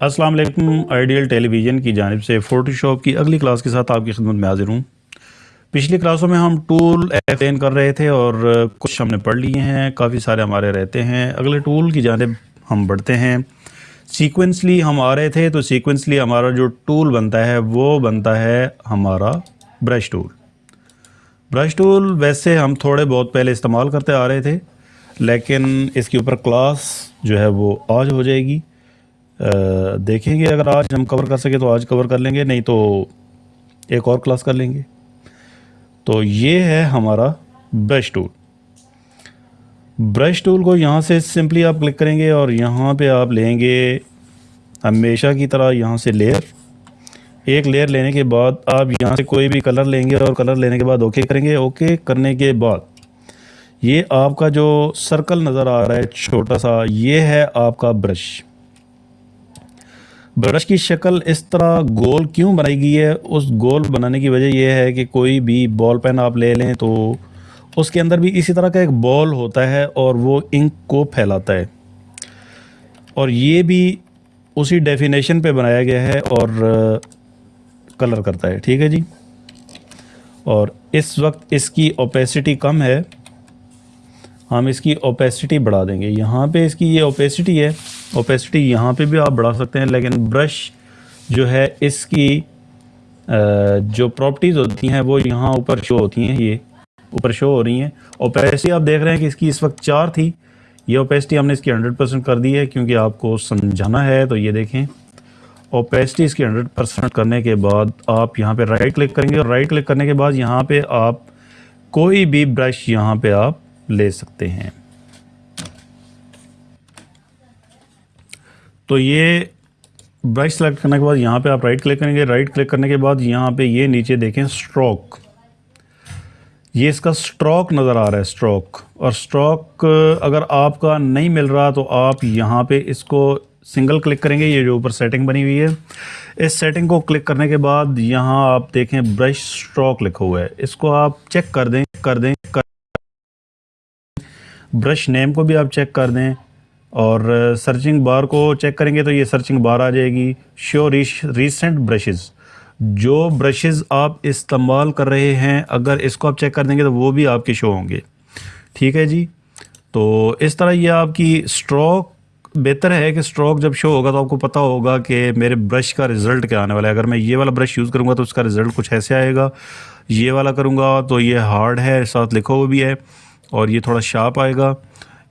السلام علیکم، آئیڈیل ٹیلی ویژن کی جانب سے فوٹو شاپ کی اگلی کلاس کے ساتھ آپ کی خدمت میں حاضر ہوں۔ پچھلی کلاسوں میں ہم ٹول ایکسپلین کر رہے تھے اور کچھ ہم نے پڑھ لیے ہیں، کافی سارے ہمارے رہتے ہیں۔ اگلے ٹول کی جانب ہم بڑھتے ہیں۔ سیکوینسلی ہم آ رہے تھے تو سیکوینسلی ہمارا جو ٹول بنتا ہے، وہ بنتا ہے ہمارا برش ٹول برش ٹول ویسے ہم تھوڑے بہت پہلے استعمال کرتے آ رہے تھے، لیکن اس کے اوپر کلاس جو ہے وہ آج ہو جائے گی۔ دیکھیں گے اگر آج ہم کور کر سکیں تو آج کور کر لیں گے، نہیں تو ایک اور کلاس کر لیں گے۔ تو یہ ہے ہمارا برش ٹول برش ٹول کو یہاں سے سمپلی آپ کلک کریں گے اور یہاں پہ آپ لیں گے ہمیشہ کی طرح یہاں سے لیئر ایک لیئر لینے کے بعد آپ یہاں سے کوئی بھی کلر لیں گے اور کلر لینے کے بعد اوکے کریں گے۔ اوکے کرنے کے بعد یہ آپ کا جو سرکل نظر آ رہا ہے، چھوٹا سا، یہ ہے آپ کا برش برش کی شکل اس طرح گول کیوں بنائی گئی ہے؟ اس گول بنانے کی وجہ یہ ہے کہ کوئی بھی بال پین آپ لے لیں تو اس کے اندر بھی اسی طرح کا ایک بال ہوتا ہے اور وہ انک کو پھیلاتا ہے۔ اور یہ بھی اسی ڈیفینیشن پہ بنایا گیا ہے اور کلر کرتا ہے۔ ٹھیک ہے جی؟ اور اس وقت اس کی اوپیسٹی کم ہے۔ ہم اس کی اوپیسٹی بڑھا دیں گے۔ یہاں پہ اس کی یہ اوپیسٹی ہے۔ اوپیسٹی یہاں پہ بھی آپ بڑھا سکتے ہیں، لیکن برش جو ہے، اس کی جو پراپرٹیز ہوتی ہیں، وہ یہاں اوپر شو ہوتی ہیں، یہ اوپر شو ہو رہی ہیں۔ اوپیسٹی آپ دیکھ رہے ہیں کہ اس کی اس وقت چار تھی۔ یہ اوپیسٹی ہم نے اس کی ہنڈریڈ پرسنٹ کر دی ہے، کیونکہ آپ کو سمجھانا ہے۔ تو یہ دیکھیں۔ اوپیسٹی اس کی ہنڈریڈ پرسنٹ کرنے کے بعد آپ یہاں پہ رائٹ کلک کریں گے۔ اور رائٹ کلک کرنے کے بعد یہاں پہ آپ کوئی بھی برش یہاں پہ آپ لے سکتے ہیں۔ تو یہ برش سلیکٹ کرنے کے بعد یہاں پہ آپ رائٹ کلک کریں گے. رائٹ کلک کرنے کے بعد یہاں پہ یہ نیچے دیکھیں سٹروک یہ اس کا سٹروک نظر آ رہا ہے سٹروک اور سٹروک اگر آپ کا نہیں مل رہا تو آپ یہاں پہ اس کو سنگل کلک کریں گے. یہ جو اوپر سیٹنگ بنی ہوئی ہے. اس سیٹنگ کو کلک کرنے کے بعد یہاں آپ دیکھیں برش سٹروک لکھا ہوا ہے. اس کو آپ چیک کر دیں کر دیں، کر برش نیم کو بھی آپ چیک کر دیں. اور سرچنگ بار کو چیک کریں گے تو یہ سرچنگ بار آ جائے گی. شو ریسنٹ برشز جو برشز آپ استعمال کر رہے ہیں، اگر اس کو آپ چیک کر دیں گے تو وہ بھی آپ کے شو ہوں گے. ٹھیک ہے جی؟ تو اس طرح یہ آپ کی سٹروک بہتر ہے کہ سٹروک جب شو ہوگا تو آپ کو پتہ ہوگا کہ میرے برش کا رزلٹ کیا آنے والا ہے. اگر میں یہ والا برش یوز کروں گا تو اس کا رزلٹ کچھ ایسے آئے گا. یہ والا کروں گا تو یہ ہارڈ ہے، ساتھ لکھو ہوا بھی ہے اور یہ تھوڑا شارپ آئے گا.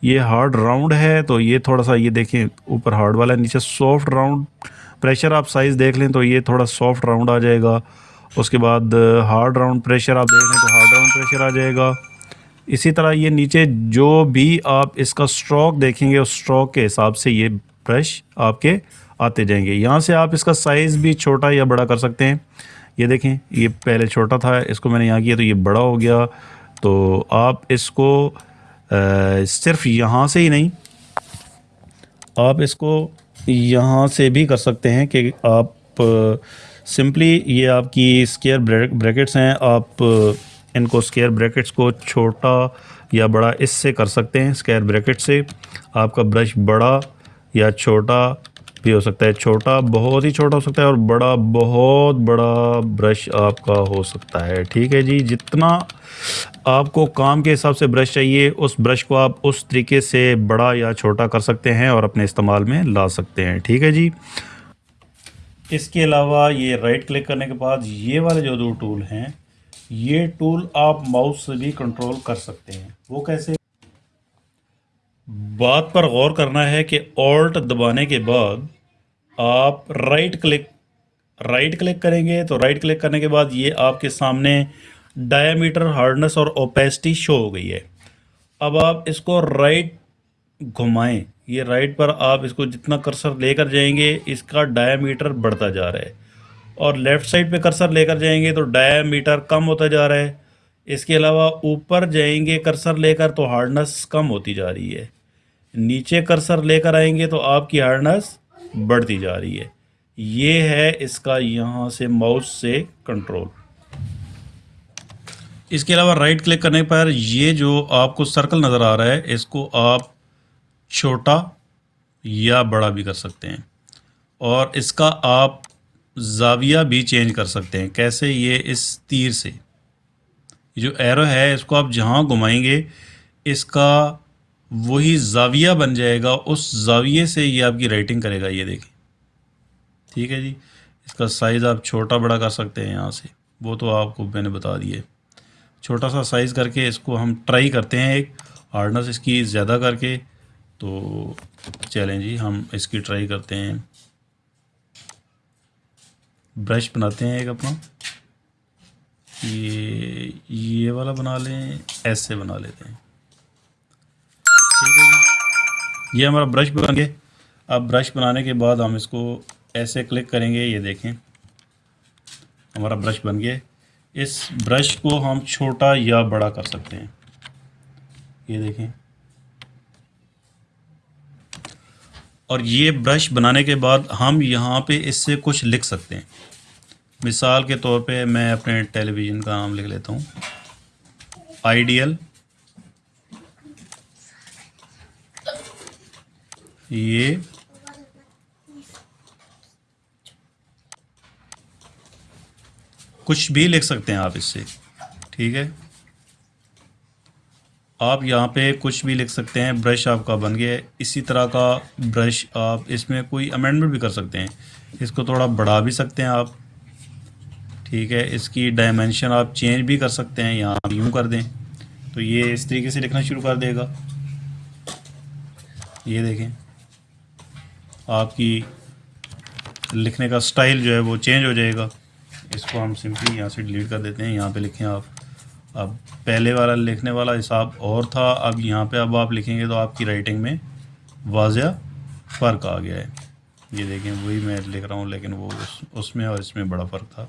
یہ ہارڈ راؤنڈ ہے تو یہ تھوڑا سا یہ دیکھیں اوپر ہارڈ والا نیچے سافٹ راؤنڈ پریشر آپ سائز دیکھ لیں تو یہ تھوڑا سافٹ راؤنڈ آ جائے گا۔ اس کے بعد ہارڈ راؤنڈ پریشر آپ دیکھ لیں تو ہارڈ راؤنڈ پریشر آ جائے گا۔ اسی طرح یہ نیچے جو بھی آپ اس کا سٹروک دیکھیں گے، اس سٹروک کے حساب سے یہ برش آپ کے آتے جائیں گے۔ یہاں سے آپ اس کا سائز بھی چھوٹا یا بڑا کر سکتے ہیں۔ یہ دیکھیں، یہ پہلے چھوٹا تھا، اس کو میں نے یہاں کیا تو یہ بڑا ہو گیا۔ تو آپ اس کو صرف یہاں سے ہی نہیں، آپ اس کو یہاں سے بھی کر سکتے ہیں کہ آپ سمپلی یہ آپ کی اسکیئر بریکٹس ہیں، آپ ان کو اسکیئر بریکٹس کو چھوٹا یا بڑا اس سے کر سکتے ہیں اسکیئر بریکٹ سے۔ آپ کا برش بڑا یا چھوٹا بھی ہو سکتا ہے، چھوٹا بہت ہی چھوٹا ہو سکتا ہے اور بڑا بہت بڑا برش آپ کا ہو سکتا ہے۔ ٹھیک ہے جی جتنا آپ کو کام کے حساب سے برش چاہیے، اس برش کو آپ اس طریقے سے بڑا یا چھوٹا کر سکتے ہیں اور اپنے استعمال میں لا سکتے ہیں، ٹھیک ہے جی؟ اس کے علاوہ یہ رائٹ کلک کرنے کے بعد یہ والے جو دو ٹول ہیں، یہ ٹول آپ ماؤس سے بھی کنٹرول کر سکتے ہیں۔ وہ کیسے؟ بات پر غور کرنا ہے کہ آلٹ دبانے کے بعد آپ رائٹ کلک رائٹ کلک کریں گے تو رائٹ کلک کرنے کے بعد یہ آپ کے سامنے ڈایا میٹر ہارڈنس اور اوپیسٹی شو ہو گئی ہے۔ اب آپ اس کو رائٹ گھمائیں۔ یہ رائٹ پر آپ اس کو جتنا کرسر لے کر جائیں گے، اس کا ڈایا میٹر بڑھتا جا رہا ہے۔ اور لیفٹ سائڈ پہ کرسر لے کر جائیں گے تو ڈایا میٹر کم ہوتا جا رہا ہے۔ اس کے علاوہ اوپر جائیں گے کرسر لے کر تو ہارڈنس کم ہوتی جا رہی ہے۔ نیچے کرسر لے کر آئیں گے تو آپ کی ہارڈنس بڑھتی جا رہی ہے۔ یہ ہے اس کا یہاں سے ماؤس سے کنٹرول اس کے علاوہ رائٹ کلک کرنے پر یہ جو آپ کو سرکل نظر آ رہا ہے، اس کو آپ چھوٹا یا بڑا بھی کر سکتے ہیں۔ اور اس کا آپ زاویہ بھی چینج کر سکتے ہیں۔ کیسے؟ یہ اس تیر سے۔ جو ایرو ہے، اس کو آپ جہاں گھمائیں گے، اس کا وہی زاویہ بن جائے گا۔ اس زاویے سے یہ آپ کی رائٹنگ کرے گا، یہ دیکھیں۔ ٹھیک ہے جی؟ اس کا سائز آپ چھوٹا بڑا کر سکتے ہیں یہاں سے۔ وہ تو آپ کو میں نے بتا دیے چھوٹا سا سائز کر کے اس کو ہم ٹرائی کرتے ہیں ایک ہارڈنس اس کی زیادہ کر کے۔ تو چلیں جی ہم اس کی ٹرائی کرتے ہیں۔ برش بناتے ہیں ایک اپنا۔ یہ یہ والا بنا لیں ایسے بنا لیتے ہیں۔ ٹھیک ہے جی۔ یہ ہمارا برش بن گئے اب برش بنانے کے بعد ہم اس کو ایسے کلک کریں گے، یہ دیکھیں۔ ہمارا برش بن گیا۔ اس برش کو ہم چھوٹا یا بڑا کر سکتے ہیں۔ یہ دیکھیں۔ اور یہ برش بنانے کے بعد ہم یہاں پہ اس سے کچھ لکھ سکتے ہیں۔ مثال کے طور پہ میں اپنے ٹیلی ویژن کا نام لکھ لیتا ہوں۔ آئیڈیل۔ یہ کچھ بھی لکھ سکتے ہیں آپ اس سے۔ ٹھیک ہے؟ آپ یہاں پہ کچھ بھی لکھ سکتے ہیں برش آپ کا بن گیا۔ اسی طرح کا برش آپ اس میں کوئی امینڈمنٹ بھی کر سکتے ہیں۔ اس کو تھوڑا بڑھا بھی سکتے ہیں آپ۔ ٹھیک ہے؟ اس کی ڈائمینشن آپ چینج بھی کر سکتے ہیں۔ یہاں یوں کر دیں۔ تو یہ اس طریقے سے لکھنا شروع کر دے گا۔ یہ دیکھیں۔ آپ کی لکھنے کا سٹائل جو ہے وہ چینج ہو جائے گا۔ اس کو ہم سمپلی یہاں سے ڈیلیٹ کر دیتے ہیں۔ یہاں پہ لکھیں آپ۔ اب پہلے والا لکھنے والا حساب اور تھا۔ اب یہاں پہ اب آپ لکھیں گے تو آپ کی رائٹنگ میں واضح فرق آ گیا ہے۔ یہ دیکھیں، وہی میں لکھ رہا ہوں، لیکن وہ اس میں اور اس میں بڑا فرق تھا۔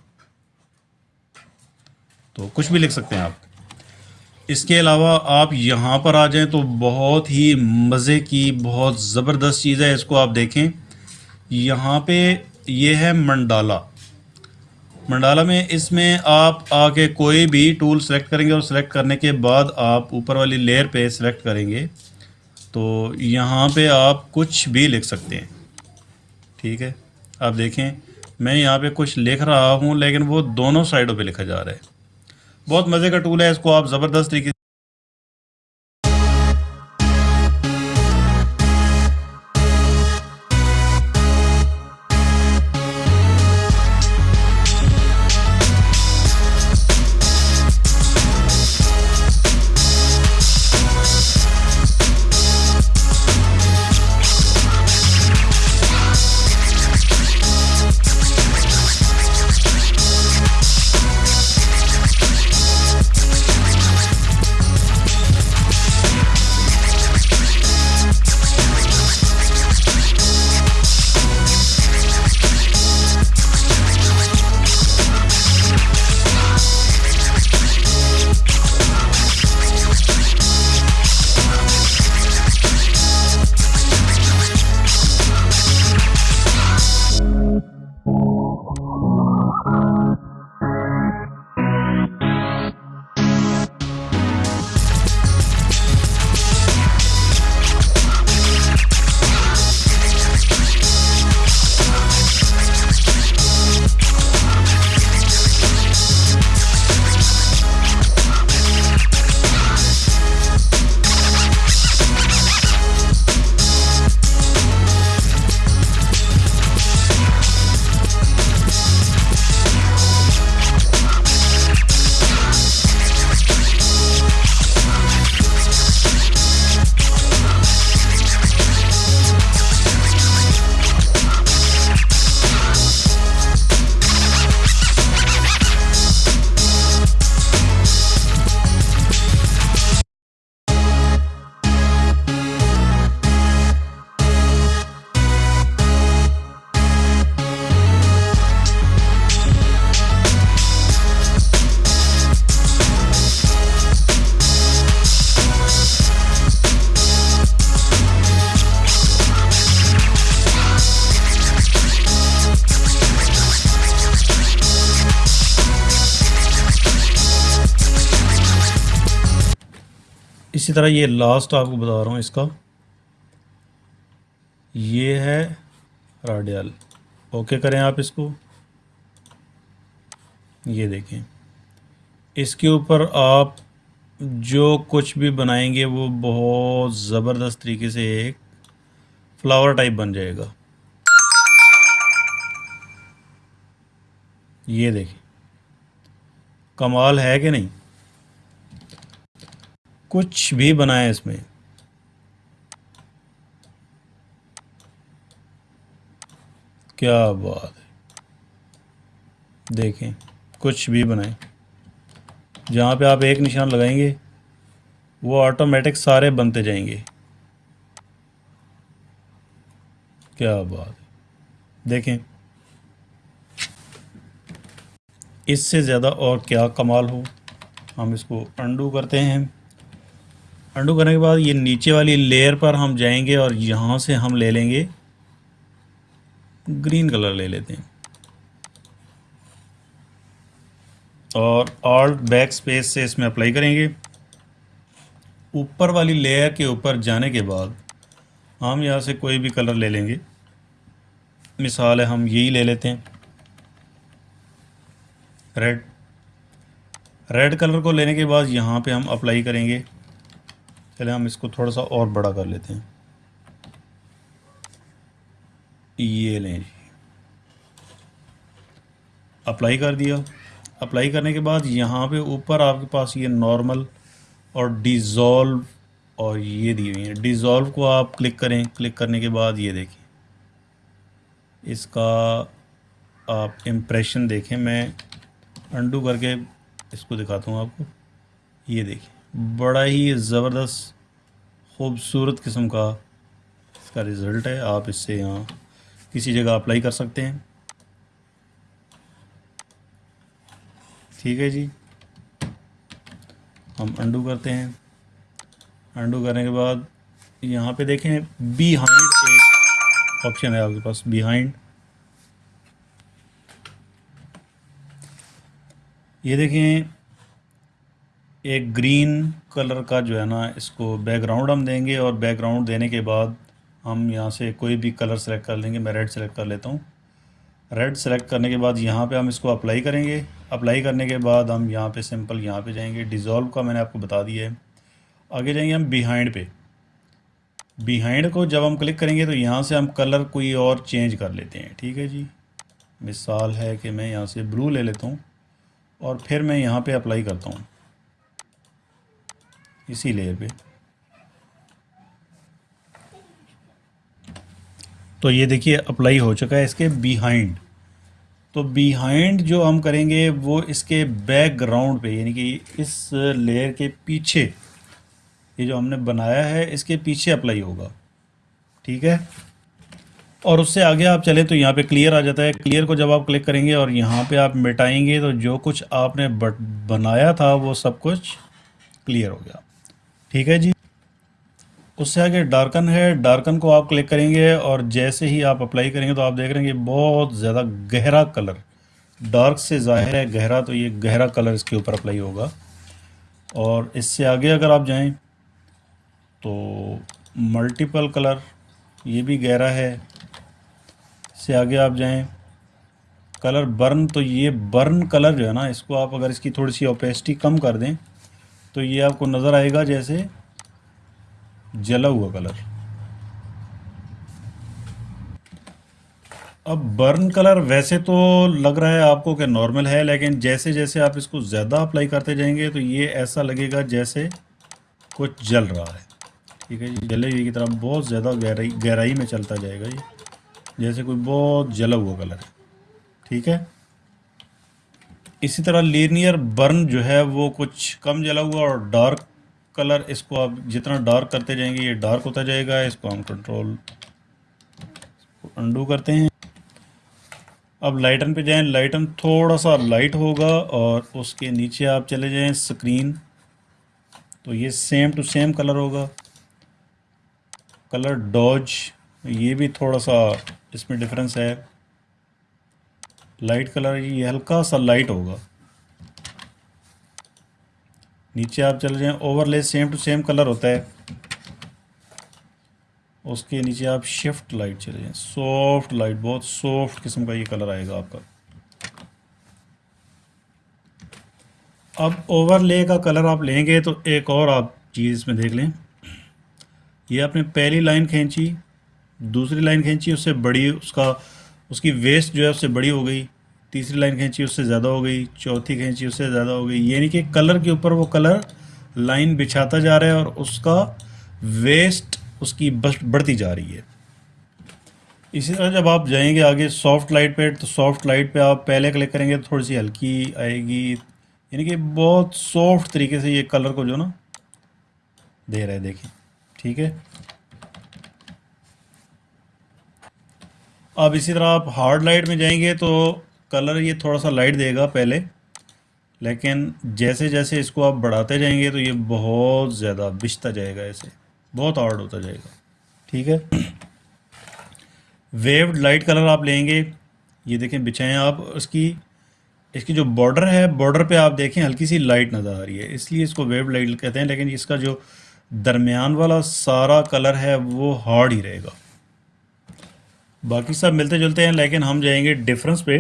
تو کچھ بھی لکھ سکتے ہیں آپ۔ اس کے علاوہ آپ یہاں پر آ جائیں تو بہت ہی مزے کی، بہت زبردست چیز ہے۔ اس کو آپ دیکھیں۔ یہاں پہ یہ ہے منڈالا منڈالا میں اس میں آپ آ کے کوئی بھی ٹول سلیکٹ کریں گے اور سلیکٹ کرنے کے بعد آپ اوپر والی لیئر پہ سلیکٹ کریں گے، تو یہاں پہ آپ کچھ بھی لکھ سکتے ہیں۔ ٹھیک ہے؟ آپ دیکھیں، میں یہاں پہ کچھ لکھ رہا ہوں لیکن وہ دونوں سائڈوں پہ لکھا جا رہا ہے۔ بہت مزے کا ٹول ہے، اس کو آپ زبردست طریقے اسی طرح یہ لاسٹ آپ کو بتا رہا ہوں اس کا، یہ ہے راڈیال اوکے کریں آپ اس کو۔ یہ دیکھیں۔ اس کے اوپر آپ جو کچھ بھی بنائیں گے، وہ بہت زبردست طریقے سے ایک فلاور ٹائپ بن جائے گا۔ یہ دیکھیں۔ کمال ہے کہ نہیں؟ کچھ بھی بنائیں اس میں۔ کیا بات ہے۔ دیکھیں، کچھ بھی بنائیں۔ جہاں پہ آپ ایک نشان لگائیں گے، وہ آٹومیٹک سارے بنتے جائیں گے۔ کیا بات ہے۔ دیکھیں۔ اس سے زیادہ اور کیا کمال ہو۔ ہم اس کو انڈو کرتے ہیں۔ انڈو کرنے کے بعد یہ نیچے والی لیئر پر ہم جائیں گے اور یہاں سے ہم لے لیں گے۔ گرین کلر لے لیتے ہیں۔ اور آلٹ بیک سپیس سے اس میں اپلائی کریں گے۔ اوپر والی لیئر کے اوپر جانے کے بعد ہم یہاں سے کوئی بھی کلر لے لیں گے۔ مثال ہے ہم یہی لے لیتے ہیں۔ ریڈ ریڈ کلر کو لینے کے بعد یہاں پہ ہم اپلائی کریں گے۔ چلے ہم اس کو تھوڑا سا اور بڑا کر لیتے ہیں۔ یہ لیں جی۔ اپلائی کر دیا۔ اپلائی کرنے کے بعد یہاں پہ اوپر آپ کے پاس یہ نارمل اور ڈیزولو اور یہ دی ہوئی ہیں۔ ڈیزولو کو آپ کلک کریں۔ کلک کرنے کے بعد یہ دیکھیں۔ اس کا آپ امپریشن دیکھیں۔ میں انڈو کر کے اس کو دکھاتا ہوں آپ کو۔ یہ دیکھیں۔ بڑا ہی زبردست خوبصورت قسم کا اس کا رزلٹ ہے۔ آپ اس سے یہاں کسی جگہ اپلائی کر سکتے ہیں۔ ٹھیک ہے جی۔ ہم انڈو کرتے ہیں۔ انڈو کرنے کے بعد یہاں پہ دیکھیں بی ہائنڈ ایک آپشن ہے آپ کے پاس۔ بی ہائنڈ یہ دیکھیں ایک گرین کلر کا جو ہے نا، اس کو بیک گراؤنڈ ہم دیں گے اور بیک گراؤنڈ دینے کے بعد ہم یہاں سے کوئی بھی کلر سلیکٹ کر لیں گے، میں ریڈ سلیکٹ کر لیتا ہوں۔ ریڈ سلیکٹ کرنے کے بعد یہاں پہ ہم اس کو اپلائی کریں گے۔ اپلائی کرنے کے بعد ہم یہاں پہ سمپل یہاں پہ جائیں گے۔ ڈیزولو کا میں نے آپ کو بتا دیا ہے۔ آگے جائیں گے ہم بیہائنڈ پہ۔ بیہائنڈ کو جب ہم کلک کریں گے تو یہاں سے ہم کلر کوئی اور چینج کر لیتے ہیں۔ ٹھیک ہے جی؟ مثال ہے کہ میں یہاں سے بلو لے لیتا ہوں اور پھر میں یہاں پہ اپلائی کرتا ہوں۔ اسی لیئر پہ۔ تو یہ دیکھیے اپلائی ہو چکا ہے اس کے بیہائنڈ تو بیہائنڈ جو ہم کریں گے وہ اس کے بیک گراؤنڈ پہ یعنی کہ اس لیئر کے پیچھے۔ یہ جو ہم نے بنایا ہے، اس کے پیچھے اپلائی ہوگا۔ ٹھیک ہے؟ اور اس سے آگے آپ چلیں تو یہاں پہ کلیئر آ جاتا ہے۔ کلیئر کو جب آپ کلک کریں گے اور یہاں پہ آپ مٹائیں گے تو جو کچھ آپ نے بنایا تھا وہ سب کچھ کلیئر ہو گیا۔ ٹھیک ہے جی۔ اس سے آگے ڈارکن ہے۔ ڈارکن کو آپ کلک کریں گے اور جیسے ہی آپ اپلائی کریں گے تو آپ دیکھ رہے ہیں کہ بہت زیادہ گہرا کلر۔ ڈارک سے ظاہر ہے گہرا، تو یہ گہرا کلر اس کے اوپر اپلائی ہوگا۔ اور اس سے آگے اگر آپ جائیں تو ملٹیپل کلر، یہ بھی گہرا ہے۔ اس سے آگے آپ جائیں، کلر برن، تو یہ برن کلر جو ہے نا، اس کو آپ اگر اس کی تھوڑی سی اوپیسٹی کم کر دیں تو یہ آپ کو نظر آئے گا جیسے جلا ہوا کلر۔ اب برن کلر ویسے تو لگ رہا ہے آپ کو کہ نارمل ہے، لیکن جیسے جیسے آپ اس کو زیادہ اپلائی کرتے جائیں گے تو یہ ایسا لگے گا جیسے کچھ جل رہا ہے۔ ٹھیک ہے جی جلے ہوئی کی طرح بہت زیادہ گہرائی گہرائی میں چلتا جائے گا یہ۔ جیسے کوئی بہت جلا ہوا کلر ہے۔ ٹھیک ہے؟ اسی طرح لینئر برن جو ہے وہ کچھ کم جلا ہوا اور ڈارک کلر اس کو آپ جتنا ڈارک کرتے جائیں گے یہ ڈارک ہوتا جائے گا۔ اس کو ہم کنٹرول انڈو کرتے ہیں۔ اب لائٹن پہ جائیں۔ لائٹن تھوڑا سا لائٹ ہوگا اور اس کے نیچے آپ چلے جائیں سکرین تو یہ سیم ٹو سیم کلر ہوگا۔ کلر ڈوج یہ بھی تھوڑا سا اس میں ڈفرینس ہے۔ لائٹ کلر یہ ہلکا سا لائٹ ہوگا۔ نیچے آپ چل جائیں، اوور لے سیم ٹو سیم کلر ہوتا ہے۔ اس کے نیچے آپ شفٹ لائٹ چلے جائیں۔ سافٹ لائٹ، بہت سافٹ قسم کا یہ کلر آئے گا آپ کا۔ اب اوور لے کا کلر آپ لیں گے تو ایک اور آپ چیز اس میں دیکھ لیں۔ یہ آپ نے پہلی لائن کھینچی، دوسری لائن کھینچی، اس سے بڑی اس کا اس کی ویسٹ جو ہے اس سے بڑی ہو گئی، تیسری لائن کھینچی، اس سے زیادہ ہو گئی، چوتھی کھینچی، اس سے زیادہ ہو گئی۔ یعنی کہ کلر کے اوپر وہ کلر لائن بچھاتا جا رہا ہے اور اس کا ویسٹ اس کی بڑھتی جا رہی ہے۔ اسی طرح جب آپ جائیں گے آگے سافٹ لائٹ پہ، تو سافٹ لائٹ پہ آپ پہلے کلک کریں گے تو تھوڑی سی ہلکی آئے گی۔ یعنی کہ بہت سافٹ طریقے سے یہ کلر کو جو نا، دے رہا ہے، دیکھیں۔ ٹھیک ہے؟ اب اسی طرح آپ ہارڈ لائٹ میں جائیں گے تو کلر یہ تھوڑا سا لائٹ دے گا پہلے، لیکن جیسے جیسے اس کو آپ بڑھاتے جائیں گے تو یہ بہت زیادہ بچتا جائے گا ایسے بہت ہارڈ ہوتا جائے گا۔ ٹھیک ہے؟ ویوڈ لائٹ کلر آپ لیں گے، یہ دیکھیں بچھائیں آپ اس کی اس کی جو بارڈر ہے، بارڈر پہ آپ دیکھیں ہلکی سی لائٹ نظر آ رہی ہے، اس لیے اس کو ویوڈ لائٹ کہتے ہیں، لیکن اس کا جو درمیان والا سارا کلر ہے وہ ہارڈ ہی رہے گا۔ باقی سب ملتے جلتے ہیں، لیکن ہم جائیں گے ڈفرنس پہ۔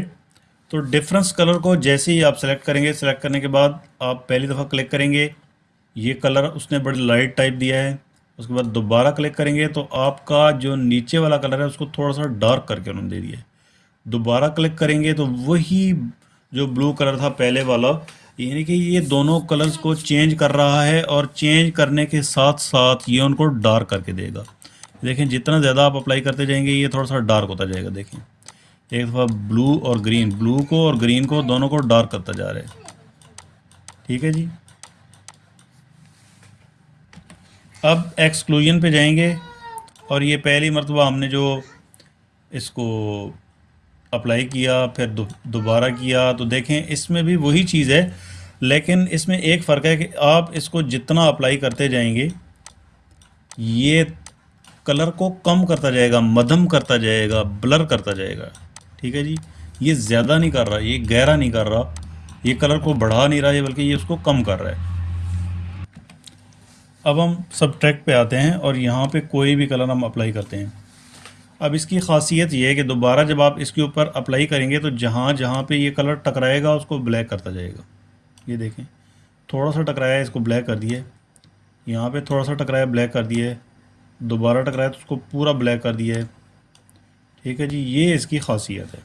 تو ڈفرنس کلر کو جیسے ہی آپ سلیکٹ کریں گے سلیکٹ کرنے کے بعد آپ پہلی دفعہ کلک کریں گے۔ یہ کلر اس نے بڑی لائٹ ٹائپ دیا ہے۔ اس کے بعد دوبارہ کلک کریں گے تو آپ کا جو نیچے والا کلر ہے، اس کو تھوڑا سا ڈارک کر کے انہوں نے دے دیا ہے۔ دوبارہ کلک کریں گے تو وہی جو بلو کلر تھا پہلے والا یعنی کہ یہ دونوں کلرز کو چینج کر رہا ہے اور چینج کرنے کے ساتھ ساتھ یہ ان کو ڈارک کر کے دے گا۔ دیکھیں جتنا زیادہ آپ اپلائی کرتے جائیں گے، یہ تھوڑا سا ڈارک ہوتا جائے گا، دیکھیں۔ ایک دفعہ بلو اور گرین بلو کو اور گرین کو دونوں کو ڈارک کرتا جا رہا ہے۔ ٹھیک ہے جی؟ اب ایکسکلوژن پہ جائیں گے۔ اور یہ پہلی مرتبہ ہم نے جو اس کو اپلائی کیا، پھر دوبارہ کیا، تو دیکھیں اس میں بھی وہی چیز ہے۔ لیکن اس میں ایک فرق ہے کہ آپ اس کو جتنا اپلائی کرتے جائیں گے، یہ کلر کو کم کرتا جائے گا، مدھم کرتا جائے گا، بلر کرتا جائے گا۔ ٹھیک ہے جی؟ یہ زیادہ نہیں کر رہا، یہ گہرا نہیں کر رہا۔ یہ کلر کو بڑھا نہیں رہا ہے، بلکہ یہ اس کو کم کر رہا ہے۔ اب ہم سب ٹریک پہ آتے ہیں اور یہاں پہ کوئی بھی کلر ہم اپلائی کرتے ہیں۔ اب اس کی خاصیت یہ ہے کہ دوبارہ جب آپ اس کے اوپر اپلائی کریں گے تو جہاں جہاں پہ یہ کلر ٹکرائے گا، اس کو بلیک کرتا جائے گا۔ یہ دیکھیں، تھوڑا سا ٹکرایا اس کو بلیک کر دیے یہاں پہ تھوڑا سا ٹکرایا، بلیک کر دیے دوبارہ ٹکرایا تو اس کو پورا بلیک کر دیا ہے۔ ٹھیک ہے جی یہ اس کی خاصیت ہے۔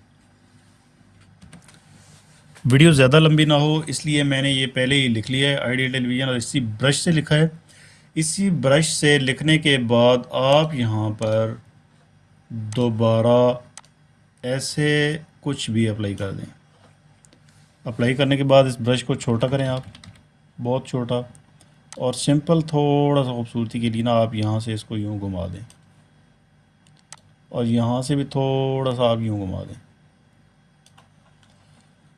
ویڈیو زیادہ لمبی نہ ہو، اس لیے میں نے یہ پہلے ہی لکھ لیا ہے۔ آئیڈیا ٹیلی ویژن اور اسی برش سے لکھا ہے۔ اسی برش سے لکھنے کے بعد آپ یہاں پر دوبارہ ایسے کچھ بھی اپلائی کر دیں۔ اپلائی کرنے کے بعد اس برش کو چھوٹا کریں آپ۔ بہت چھوٹا۔ اور سمپل تھوڑا سا خوبصورتی کے لیے نا آپ یہاں سے اس کو یوں گھما دیں۔ اور یہاں سے بھی تھوڑا سا آپ یوں گھما دیں۔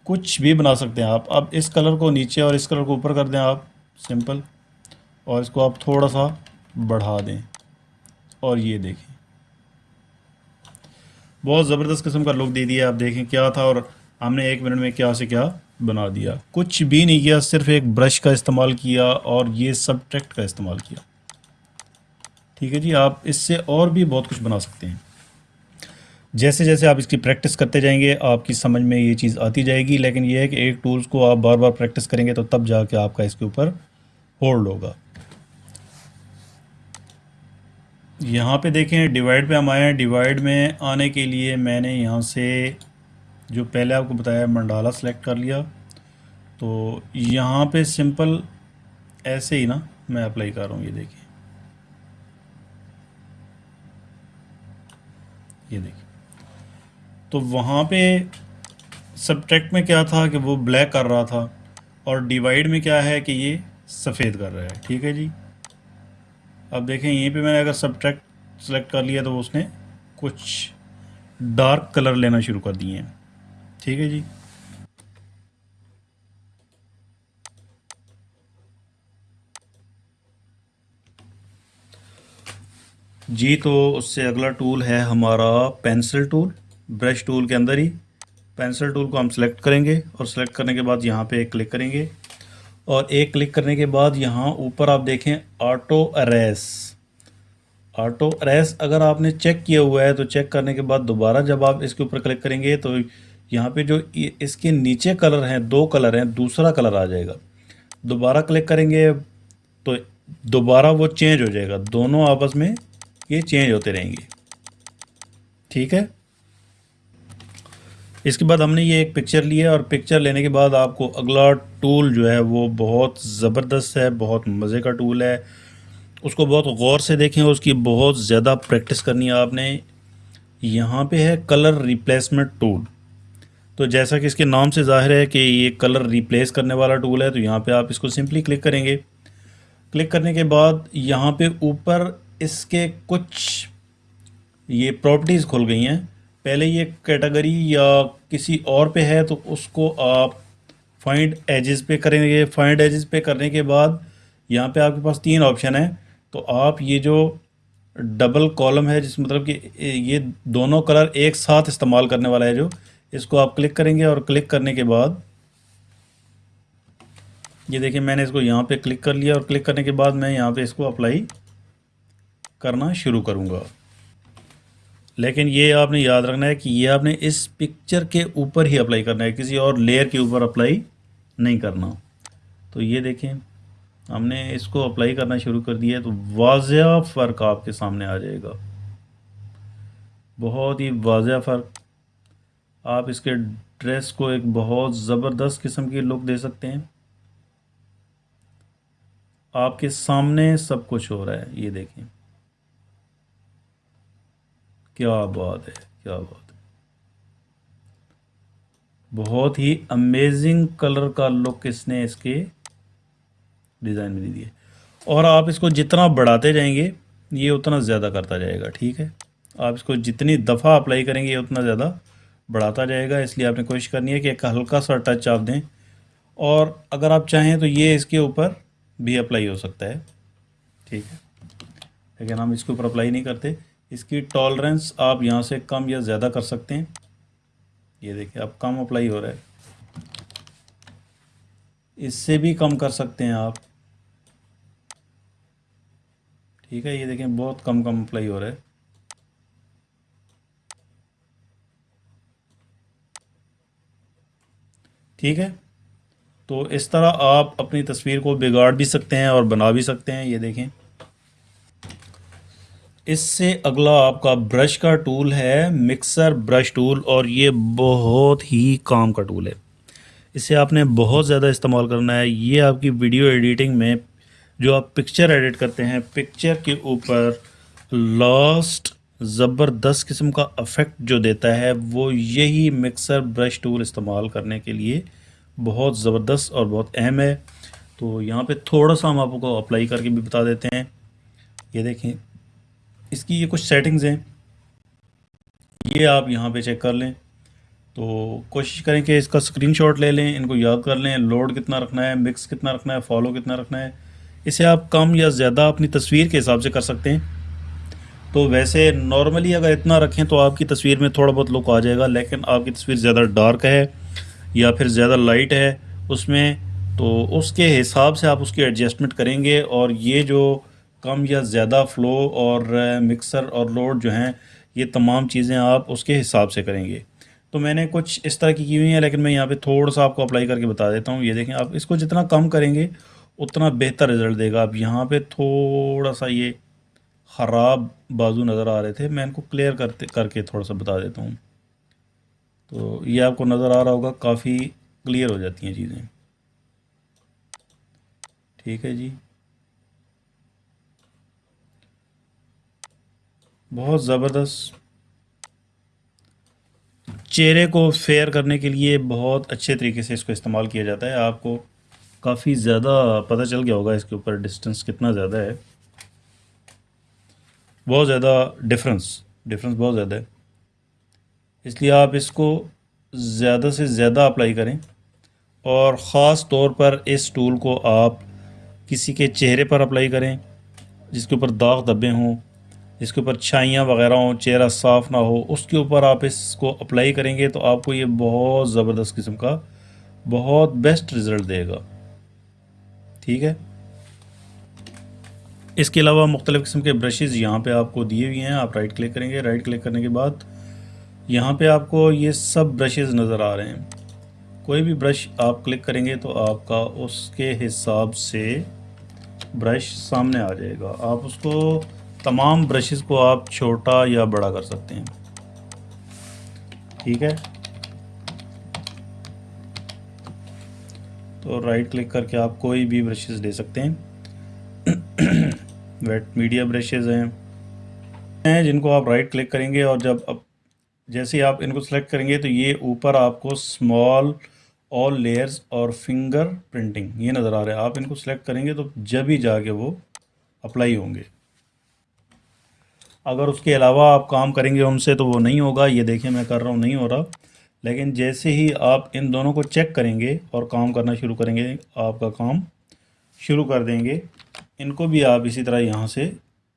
کچھ بھی بنا سکتے ہیں آپ۔ اب اس کلر کو نیچے اور اس کلر کو اوپر کر دیں آپ۔ سمپل۔ اور اس کو آپ تھوڑا سا بڑھا دیں۔ اور یہ دیکھیں۔ بہت زبردست قسم کا لک دے دیا آپ دیکھیں کیا تھا اور ہم نے ایک منٹ میں کیا سے کیا بنا دیا۔ کچھ بھی نہیں کیا، صرف ایک برش کا استعمال کیا اور یہ سب ٹریکٹ کا استعمال کیا۔ ٹھیک ہے جی آپ اس سے اور بھی بہت کچھ بنا سکتے ہیں۔ جیسے جیسے آپ اس کی پریکٹس کرتے جائیں گے، آپ کی سمجھ میں یہ چیز آتی جائے گی۔ لیکن یہ ہے کہ ایک ٹولز کو آپ بار بار پریکٹس کریں گے تو تب جا کے آپ کا اس کے اوپر ہولڈ ہوگا۔ یہاں پہ دیکھیں ڈیوائڈ پہ ہم آئے ہیں۔ ڈیوائڈ میں آنے کے لیے میں نے یہاں سے جو پہلے آپ کو بتایا منڈالا سلیکٹ کر لیا، تو یہاں پہ سمپل ایسے ہی نا میں اپلائی کر رہا ہوں، یہ دیکھیں۔ یہ دیکھیں۔ تو وہاں پہ سبٹیکٹ میں کیا تھا کہ وہ بلیک کر رہا تھا، اور ڈیوائڈ میں کیا ہے کہ یہ سفید کر رہا ہے، ٹھیک ہے جی؟ اب دیکھیں، یہیں پہ میں نے اگر سبٹریکٹ سلیکٹ کر لیا تو اس نے کچھ ڈارک کلر لینا شروع کر دیے ہیں۔ ٹھیک ہے جی۔ جی تو اس سے اگلا ٹول ہے ہمارا پینسل ٹول برش ٹول کے اندر ہی۔ پینسل ٹول کو ہم سلیکٹ کریں گے اور سلیکٹ کرنے کے بعد یہاں پہ ایک کلک کریں گے۔ اور ایک کلک کرنے کے بعد یہاں اوپر آپ دیکھیں آٹو اریس آٹو ریس اگر آپ نے چیک کیا ہوا ہے تو چیک کرنے کے بعد دوبارہ جب آپ اس کے اوپر کلک کریں گے تو یہاں پہ جو اس کے نیچے کلر ہیں، دو کلر ہیں، دوسرا کلر آ جائے گا۔ دوبارہ کلک کریں گے تو دوبارہ وہ چینج ہو جائے گا۔ دونوں آپس میں یہ چینج ہوتے رہیں گے۔ ٹھیک ہے؟ اس کے بعد ہم نے یہ ایک پکچر لی ہے اور پکچر لینے کے بعد آپ کو اگلا ٹول جو ہے وہ بہت زبردست ہے، بہت مزے کا ٹول ہے۔ اس کو بہت غور سے دیکھیں، اس کی بہت زیادہ پریکٹس کرنی ہے آپ نے۔ یہاں پہ ہے کلر ریپلیسمنٹ ٹول۔ تو جیسا کہ اس کے نام سے ظاہر ہے کہ یہ کلر ریپلیس کرنے والا ٹول ہے، تو یہاں پہ آپ اس کو سمپلی کلک کریں گے۔ کلک کرنے کے بعد یہاں پہ اوپر اس کے کچھ یہ پراپرٹیز کھل گئی ہیں۔ پہلے یہ کیٹیگری یا کسی اور پہ ہے تو اس کو آپ فائنڈ ایجز پہ کریں گے۔ فائنڈ ایجز پہ کرنے کے بعد یہاں پہ آپ کے پاس تین آپشن ہیں۔ تو آپ یہ جو ڈبل کالم ہے، جس مطلب کہ یہ دونوں کلر ایک ساتھ استعمال کرنے والا ہے جو اس کو آپ کلک کریں گے اور کلک کرنے کے بعد یہ دیکھیں میں نے اس کو یہاں پہ کلک کر لیا اور کلک کرنے کے بعد میں یہاں پہ اس کو اپلائی کرنا شروع کروں گا۔ لیکن یہ آپ نے یاد رکھنا ہے کہ یہ آپ نے اس پکچر کے اوپر ہی اپلائی کرنا ہے، کسی اور لیئر کے اوپر اپلائی نہیں کرنا۔ تو یہ دیکھیں، ہم نے اس کو اپلائی کرنا شروع کر دیا ہے تو واضح فرق آپ کے سامنے آ جائے گا۔ بہت ہی واضح فرق۔ آپ اس کے ڈریس کو ایک بہت زبردست قسم کی لک دے سکتے ہیں۔ آپ کے سامنے سب کچھ ہو رہا ہے، یہ دیکھیں۔ کیا بات ہے، کیا بات ہے۔ بہت ہی امیزنگ کلر کا لک اس نے اس کے ڈیزائن میں دی ہے اور آپ اس کو جتنا بڑھاتے جائیں گے، یہ اتنا زیادہ کرتا جائے گا، ٹھیک ہے۔ آپ اس کو جتنی دفعہ اپلائی کریں گے، یہ اتنا زیادہ بڑھاتا جائے گا، اس لیے آپ نے کوشش کرنی ہے کہ ایک ہلکا سا ٹچ آپ دیں۔ اور اگر آپ چاہیں تو یہ اس کے اوپر بھی اپلائی ہو سکتا ہے۔ ٹھیک ہے۔ لیکن ہم اس کے اوپر اپلائی نہیں کرتے۔ اس کی ٹالرنس آپ یہاں سے کم یا زیادہ کر سکتے ہیں۔ یہ دیکھیں، اب کم اپلائی ہو رہا ہے۔ اس سے بھی کم کر سکتے ہیں آپ۔ ٹھیک ہے، یہ دیکھیں، بہت کم کم اپلائی ہو رہا ہے۔ ٹھیک ہے؟ تو اس طرح آپ اپنی تصویر کو بگاڑ بھی سکتے ہیں اور بنا بھی سکتے ہیں، یہ دیکھیں۔ اس سے اگلا آپ کا برش کا ٹول ہے، مکسر برش ٹول، اور یہ بہت ہی کام کا ٹول ہے۔ اسے آپ نے بہت زیادہ استعمال کرنا ہے۔ یہ آپ کی ویڈیو ایڈیٹنگ میں جو آپ پکچر ایڈٹ کرتے ہیں، پکچر کے اوپر لاسٹ زبردست قسم کا افیکٹ جو دیتا ہے، وہ یہی مکسر برش ٹول استعمال کرنے کے لیے بہت زبردست اور بہت اہم ہے۔ تو یہاں پہ تھوڑا سا ہم آپ کو اپلائی کر کے بھی بتا دیتے ہیں۔ یہ دیکھیں، اس کی یہ کچھ سیٹنگز ہیں۔ یہ آپ یہاں پہ چیک کر لیں۔ تو کوشش کریں کہ اس کا اسکرین شاٹ لے لیں، ان کو یاد کر لیں۔ لوڈ کتنا رکھنا ہے مکس کتنا رکھنا ہے فالو کتنا رکھنا ہے۔ اسے آپ کم یا زیادہ اپنی تصویر کے حساب سے کر سکتے ہیں۔ تو ویسے نارملی اگر اتنا رکھیں تو آپ کی تصویر میں تھوڑا بہت لک آ جائے گا، لیکن آپ کی تصویر زیادہ ڈارک ہے یا پھر زیادہ لائٹ ہے اس میں، تو اس کے حساب سے آپ اس کی ایڈجسٹمنٹ کریں گے اور یہ جو کم یا زیادہ فلو اور مکسر اور لوڈ جو ہیں، یہ تمام چیزیں آپ اس کے حساب سے کریں گے۔ تو میں نے کچھ اس طرح کی کی ہوئی ہیں، لیکن میں یہاں پہ تھوڑا سا آپ کو اپلائی کر کے بتا دیتا ہوں۔ یہ دیکھیں، آپ اس کو جتنا کم کریں گے، اتنا بہتر رزلٹ دے گا۔ آپ یہاں پہ تھوڑا سا یہ خراب بازو نظر آ رہے تھے۔ میں ان کو کلیئر کرتے کر کے تھوڑا سا بتا دیتا ہوں۔ تو یہ آپ کو نظر آ رہا ہوگا، کافی کلیئر ہو جاتی ہیں چیزیں۔ ٹھیک ہے جی۔ بہت زبردست۔ چہرے کو فیئر کرنے کے لیے بہت اچھے طریقے سے اس کو استعمال کیا جاتا ہے۔ آپ کو کافی زیادہ پتہ چل گیا ہوگا اس کے اوپر ڈسٹنس کتنا زیادہ ہے۔ بہت زیادہ ڈفرنس ڈفرنس بہت زیادہ ہے۔ اس لیے آپ اس کو زیادہ سے زیادہ اپلائی کریں اور خاص طور پر اس ٹول کو آپ کسی کے چہرے پر اپلائی کریں جس کے اوپر داغ دبے ہوں، جس کے اوپر چھائیاں وغیرہ ہوں، چہرہ صاف نہ ہو، اس کے اوپر آپ اس کو اپلائی کریں گے تو آپ کو یہ بہت زبردست قسم کا بہت بیسٹ رزلٹ دے گا۔ ٹھیک ہے؟ اس کے علاوہ مختلف قسم کے برشز یہاں پہ آپ کو دیے ہوئے ہیں، آپ رائٹ کلک کریں گے رائٹ کلک کرنے کے بعد یہاں پہ آپ کو یہ سب برشز نظر آ رہے ہیں۔ کوئی بھی برش آپ کلک کریں گے تو آپ کا اس کے حساب سے برش سامنے آ جائے گا۔ آپ اس کو تمام برشز کو آپ چھوٹا یا بڑا کر سکتے ہیں۔ ٹھیک ہے؟ تو رائٹ کلک کر کے آپ کوئی بھی برشز لے سکتے ہیں۔ ویٹ میڈیا برشز ہیں جن کو آپ رائٹ کلک کریں گے اور جب اب جیسے ہی آپ ان کو سلیکٹ کریں گے تو یہ اوپر آپ کو سمال آل لیئرز اور فنگر پرنٹنگ یہ نظر آ رہا ہے۔ آپ ان کو سلیکٹ کریں گے تو جب ہی جا کے وہ اپلائی ہوں گے۔ اگر اس کے علاوہ آپ کام کریں گے ان سے تو وہ نہیں ہوگا، یہ دیکھیں میں کر رہا ہوں، نہیں ہو رہا۔ لیکن جیسے ہی آپ ان دونوں کو چیک کریں گے اور کام کرنا شروع کریں گے، آپ کا کام شروع کر دیں گے۔ ان کو بھی آپ اسی طرح یہاں سے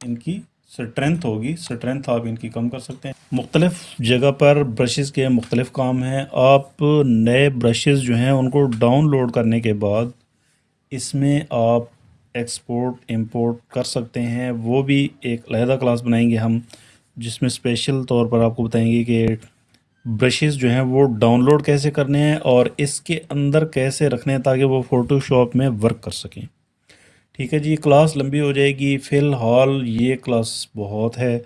ان کی سٹرینتھ ہوگی سٹرینتھ آپ ان کی کم کر سکتے ہیں۔ مختلف جگہ پر برشز کے مختلف کام ہیں۔ آپ نئے برشز جو ہیں ان کو ڈاؤن لوڈ کرنے کے بعد اس میں آپ ایکسپورٹ امپورٹ کر سکتے ہیں۔ وہ بھی ایک علیحدہ کلاس بنائیں گے ہم، جس میں اسپیشل طور پر آپ کو بتائیں گے کہ برشز جو ہیں وہ ڈاؤن لوڈ کیسے کرنے ہیں اور اس کے اندر کیسے رکھنے ہیں تاکہ وہ فوٹو شاپ میں ورک کر سکیں۔ ٹھیک ہے جی کلاس لمبی ہو جائے گی۔ فی الحال یہ کلاس بہت ہے۔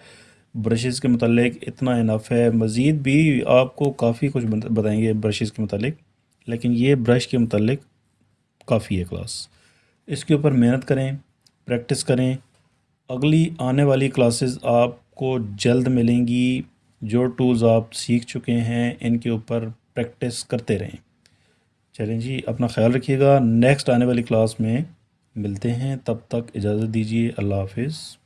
برشز کے متعلق اتنا انف ہے۔ مزید بھی آپ کو کافی کچھ بتائیں گے برشز کے متعلق۔ لیکن یہ برش کے متعلق کافی ہے کلاس۔ اس کے اوپر محنت کریں پریکٹس کریں۔ اگلی آنے والی کلاسز آپ کو جلد ملیں گی۔ جو ٹولز آپ سیکھ چکے ہیں، ان کے اوپر پریکٹس کرتے رہیں۔ چلیں جی اپنا خیال رکھیے گا۔ نیکسٹ آنے والی کلاس میں ملتے ہیں۔ تب تک اجازت دیجیے اللہ حافظ۔